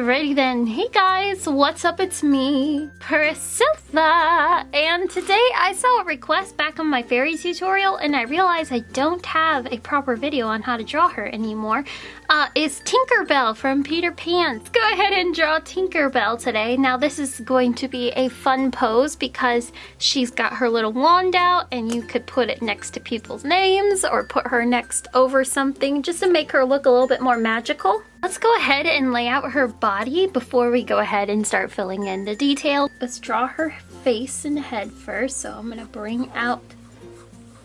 Alrighty then, hey guys, what's up? It's me, Priscilla, and today I saw a request back on my fairy tutorial and I realized I don't have a proper video on how to draw her anymore. Uh, is Tinkerbell from Peter Pan. Go ahead and draw Tinkerbell today. Now this is going to be a fun pose because she's got her little wand out and you could put it next to people's names or put her next over something just to make her look a little bit more magical. Let's go ahead and lay out her body before we go ahead and start filling in the detail. Let's draw her face and head first. So I'm gonna bring out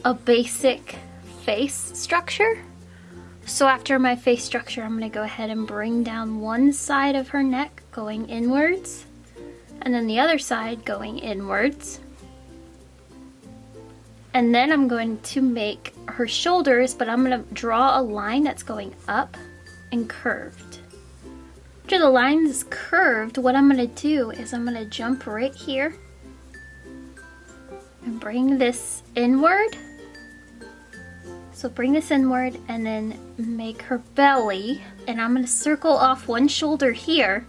a basic face structure. So after my face structure, I'm gonna go ahead and bring down one side of her neck going inwards and then the other side going inwards. And then I'm going to make her shoulders, but I'm gonna draw a line that's going up and curved. After the line is curved, what I'm gonna do is I'm gonna jump right here and bring this inward. So bring this inward and then make her belly. And I'm gonna circle off one shoulder here.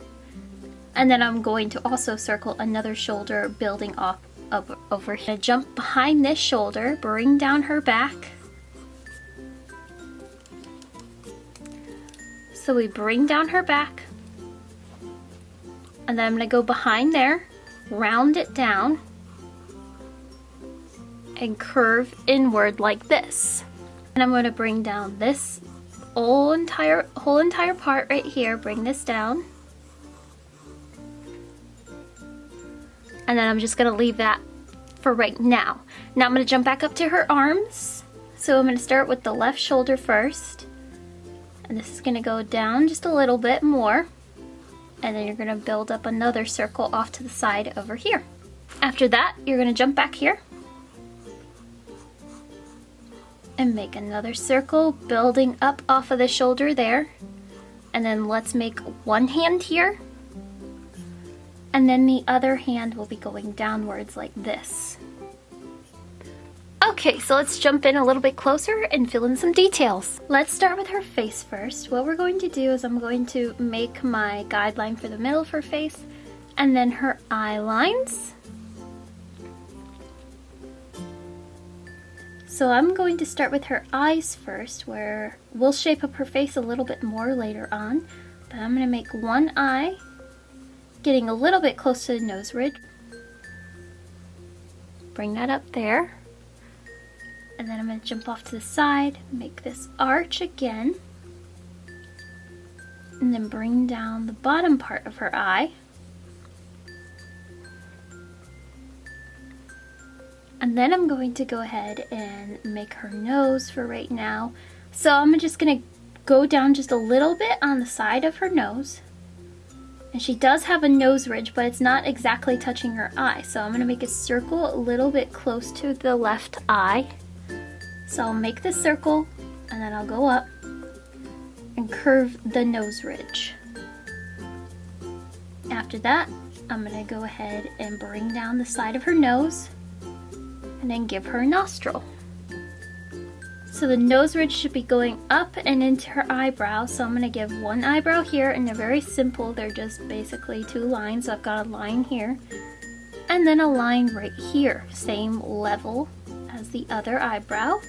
And then I'm going to also circle another shoulder building off of over here. Jump behind this shoulder, bring down her back So we bring down her back. And then I'm gonna go behind there, round it down, and curve inward like this. And I'm gonna bring down this whole entire, whole entire part right here, bring this down. And then I'm just gonna leave that for right now. Now I'm gonna jump back up to her arms. So I'm gonna start with the left shoulder first. And this is gonna go down just a little bit more. And then you're gonna build up another circle off to the side over here. After that, you're gonna jump back here. And make another circle, building up off of the shoulder there. And then let's make one hand here. And then the other hand will be going downwards like this. Okay, so let's jump in a little bit closer and fill in some details. Let's start with her face first. What we're going to do is I'm going to make my guideline for the middle of her face and then her eye lines. So I'm going to start with her eyes first where we'll shape up her face a little bit more later on. But I'm going to make one eye, getting a little bit close to the nose ridge. Bring that up there and then I'm going to jump off to the side, make this arch again, and then bring down the bottom part of her eye. And then I'm going to go ahead and make her nose for right now. So I'm just going to go down just a little bit on the side of her nose. And she does have a nose ridge, but it's not exactly touching her eye. So I'm going to make a circle a little bit close to the left eye. So I'll make this circle and then I'll go up and curve the nose ridge. After that, I'm gonna go ahead and bring down the side of her nose and then give her a nostril. So the nose ridge should be going up and into her eyebrow. So I'm gonna give one eyebrow here and they're very simple. They're just basically two lines. I've got a line here and then a line right here, same level as the other eyebrow.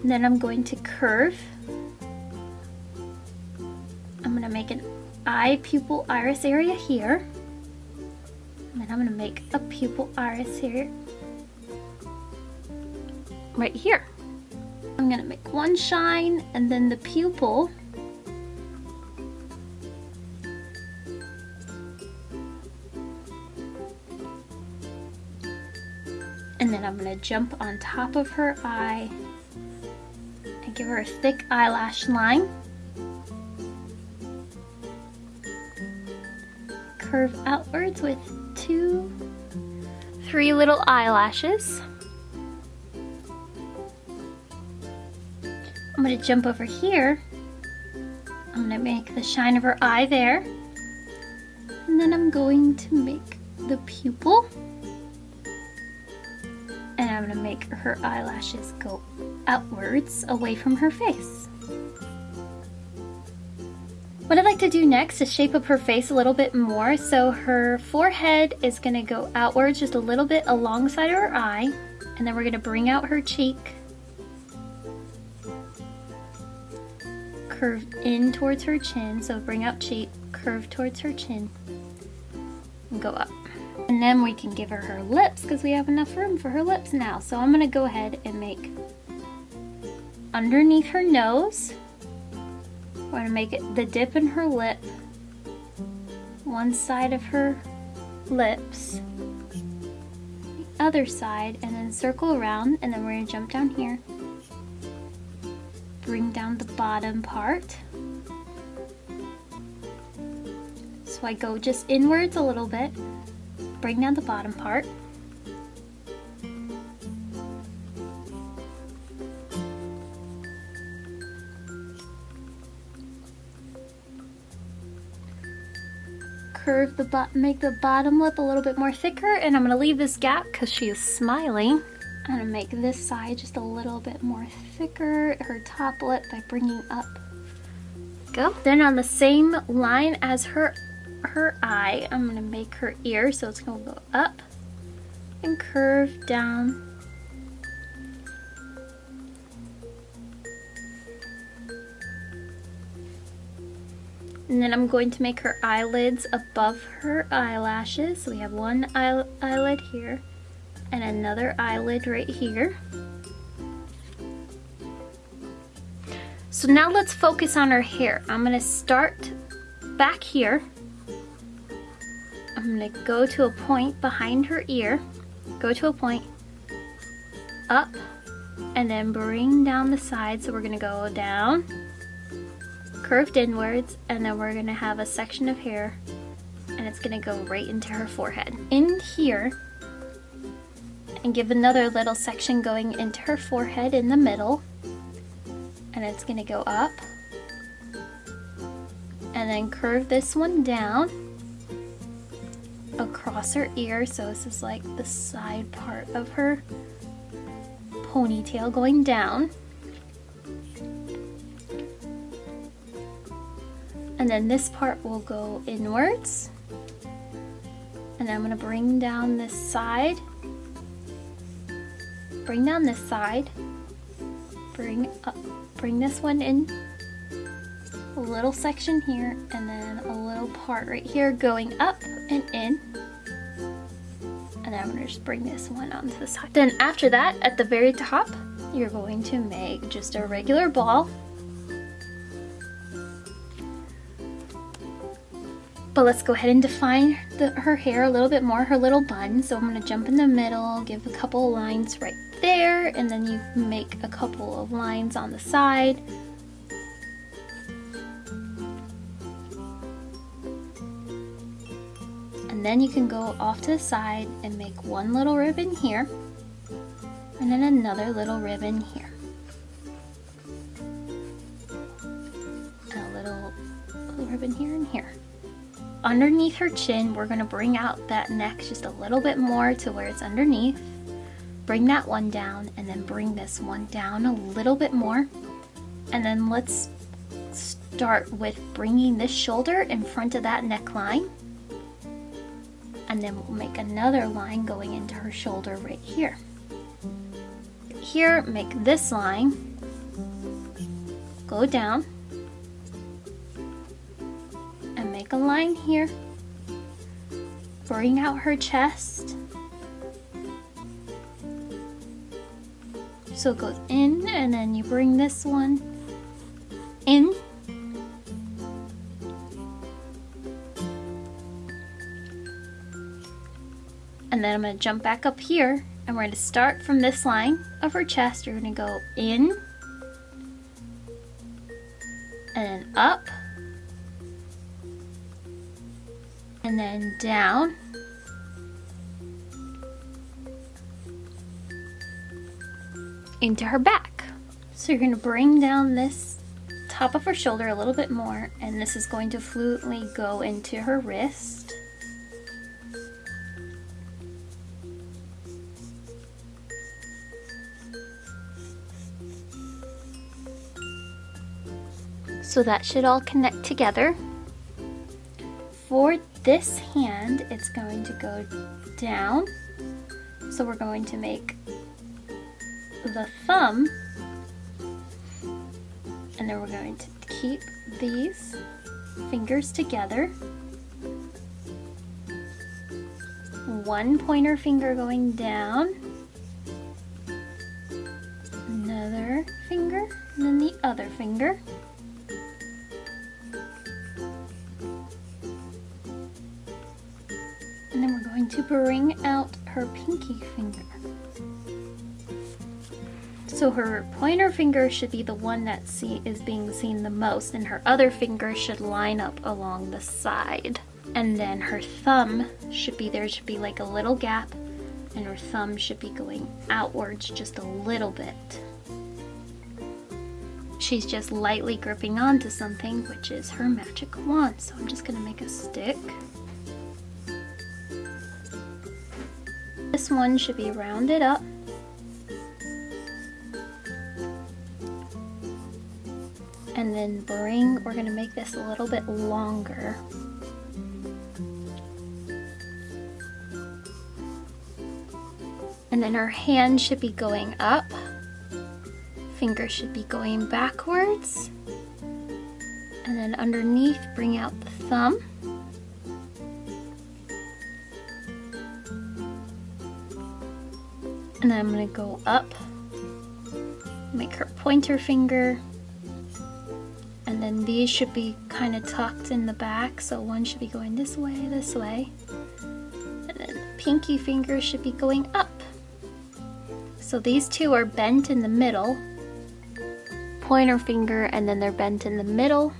And then I'm going to curve. I'm going to make an eye pupil iris area here. I'm going to make a pupil iris here. Right here. I'm going to make one shine and then the pupil and then I'm going to jump on top of her eye and give her a thick eyelash line. Curve outwards with two, three little eyelashes. I'm to jump over here. I'm to make the shine of her eye there. And then I'm going to make the pupil. And I'm to make her eyelashes go outwards away from her face. What I'd like to do next is shape up her face a little bit more. So her forehead is gonna go outwards just a little bit alongside her eye. And then we're gonna bring out her cheek. Curve in towards her chin. So bring out cheek, curve towards her chin. And go up. And then we can give her her lips because we have enough room for her lips now. So I'm gonna go ahead and make underneath her nose. We're gonna make it the dip in her lip, one side of her lips, the other side, and then circle around, and then we're gonna jump down here. Bring down the bottom part. So I go just inwards a little bit, bring down the bottom part. Curve the make the bottom lip a little bit more thicker, and I'm gonna leave this gap because she is smiling. I'm gonna make this side just a little bit more thicker, her top lip by bringing up. Go. Then on the same line as her her eye, I'm gonna make her ear, so it's gonna go up and curve down And then I'm going to make her eyelids above her eyelashes. So we have one eye eyelid here and another eyelid right here. So now let's focus on her hair. I'm gonna start back here. I'm gonna go to a point behind her ear, go to a point, up, and then bring down the side. So we're gonna go down, curved inwards and then we're gonna have a section of hair and it's gonna go right into her forehead. In here, and give another little section going into her forehead in the middle and it's gonna go up and then curve this one down across her ear so this is like the side part of her ponytail going down And then this part will go inwards. And I'm gonna bring down this side. Bring down this side. Bring up, bring this one in. A little section here and then a little part right here going up and in. And I'm gonna just bring this one onto the side. Then after that, at the very top, you're going to make just a regular ball But let's go ahead and define the, her hair a little bit more, her little bun. So I'm gonna jump in the middle, give a couple lines right there, and then you make a couple of lines on the side. And then you can go off to the side and make one little ribbon here, and then another little ribbon here. Underneath her chin, we're gonna bring out that neck just a little bit more to where it's underneath. Bring that one down and then bring this one down a little bit more. And then let's start with bringing this shoulder in front of that neckline. And then we'll make another line going into her shoulder right here. Here, make this line, go down, a line here. Bring out her chest. So it goes in and then you bring this one in. And then I'm going to jump back up here and we're going to start from this line of her chest. You're going to go in and up and then down. into her back. So you're going to bring down this top of her shoulder a little bit more and this is going to fluently go into her wrist. So that should all connect together. For this hand, it's going to go down. So we're going to make the thumb and then we're going to keep these fingers together. One pointer finger going down, another finger, and then the other finger. Bring out her pinky finger. So her pointer finger should be the one that see, is being seen the most and her other finger should line up along the side. And then her thumb should be, there should be like a little gap and her thumb should be going outwards just a little bit. She's just lightly gripping onto something, which is her magic wand. So I'm just gonna make a stick. This one should be rounded up and then bring, we're gonna make this a little bit longer. And then our hand should be going up, finger should be going backwards, and then underneath bring out the thumb. And then I'm gonna go up, make her pointer finger, and then these should be kind of tucked in the back so one should be going this way this way and then pinky finger should be going up. So these two are bent in the middle pointer finger and then they're bent in the middle.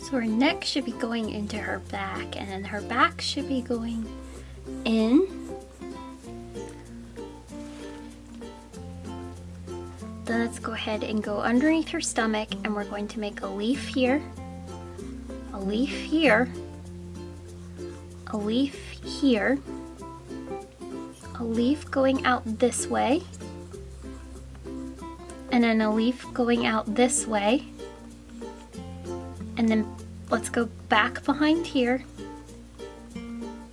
So her neck should be going into her back and then her back should be going in Then let's go ahead and go underneath her stomach and we're going to make a leaf here, a leaf here, a leaf here, a leaf going out this way, and then a leaf going out this way. And then let's go back behind here,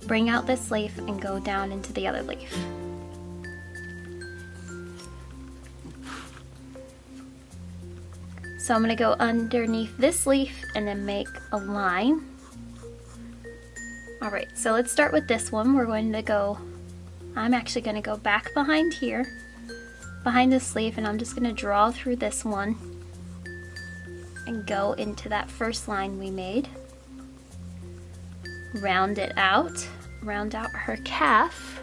bring out this leaf and go down into the other leaf. So I'm gonna go underneath this leaf and then make a line. All right, so let's start with this one. We're going to go, I'm actually gonna go back behind here, behind this leaf, and I'm just gonna draw through this one and go into that first line we made. Round it out, round out her calf.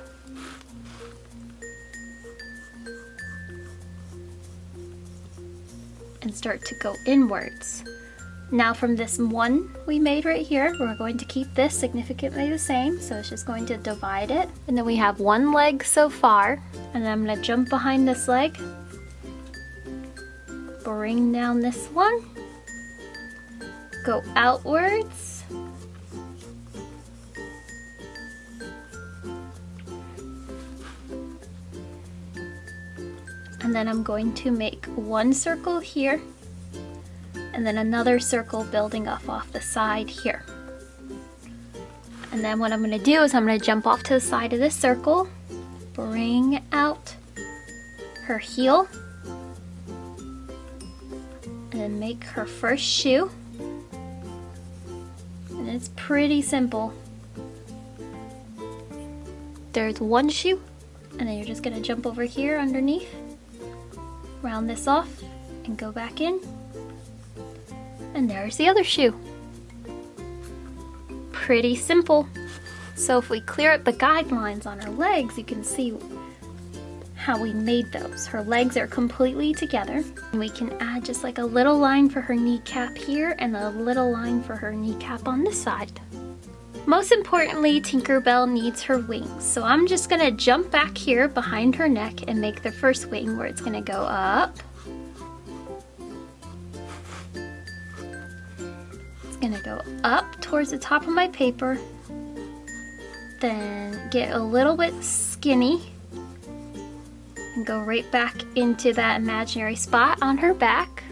And start to go inwards. Now from this one we made right here, we're going to keep this significantly the same. So it's just going to divide it. And then we have one leg so far. And I'm gonna jump behind this leg. Bring down this one. Go outwards. And then I'm going to make one circle here and then another circle building off off the side here. And then what I'm going to do is I'm going to jump off to the side of this circle, bring out her heel, and then make her first shoe. And it's pretty simple. There's one shoe, and then you're just going to jump over here underneath round this off and go back in. And there's the other shoe. Pretty simple. So if we clear up the guidelines on her legs, you can see how we made those. Her legs are completely together. We can add just like a little line for her kneecap here and a little line for her kneecap on this side. Most importantly, Tinkerbell needs her wings. So I'm just gonna jump back here behind her neck and make the first wing where it's gonna go up. It's gonna go up towards the top of my paper. Then get a little bit skinny and go right back into that imaginary spot on her back.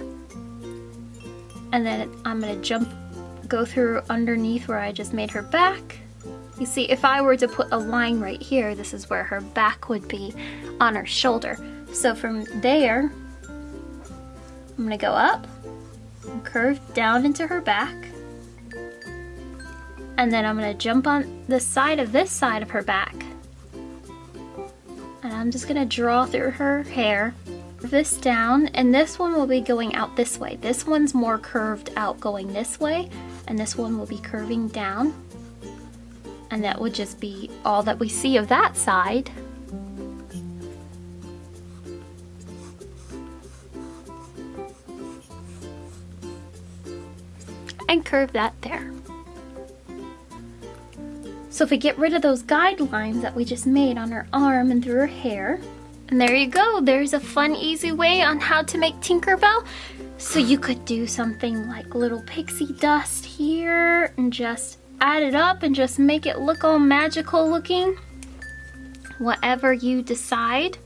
And then I'm gonna jump, go through underneath where I just made her back. You see, if I were to put a line right here, this is where her back would be on her shoulder. So from there, I'm gonna go up and curve down into her back. And then I'm gonna jump on the side of this side of her back. And I'm just gonna draw through her hair this down and this one will be going out this way. This one's more curved out going this way and this one will be curving down. And that would just be all that we see of that side. And curve that there. So if we get rid of those guidelines that we just made on her arm and through her hair, and there you go, there's a fun, easy way on how to make Tinkerbell. So you could do something like little pixie dust here and just add it up and just make it look all magical looking. Whatever you decide.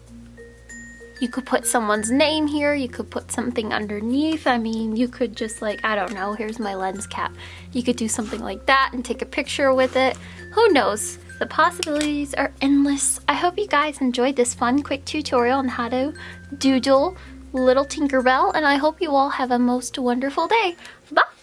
You could put someone's name here, you could put something underneath. I mean, you could just like, I don't know, here's my lens cap. You could do something like that and take a picture with it. Who knows? The possibilities are endless. I hope you guys enjoyed this fun quick tutorial on how to doodle little Tinkerbell and I hope you all have a most wonderful day. Bye!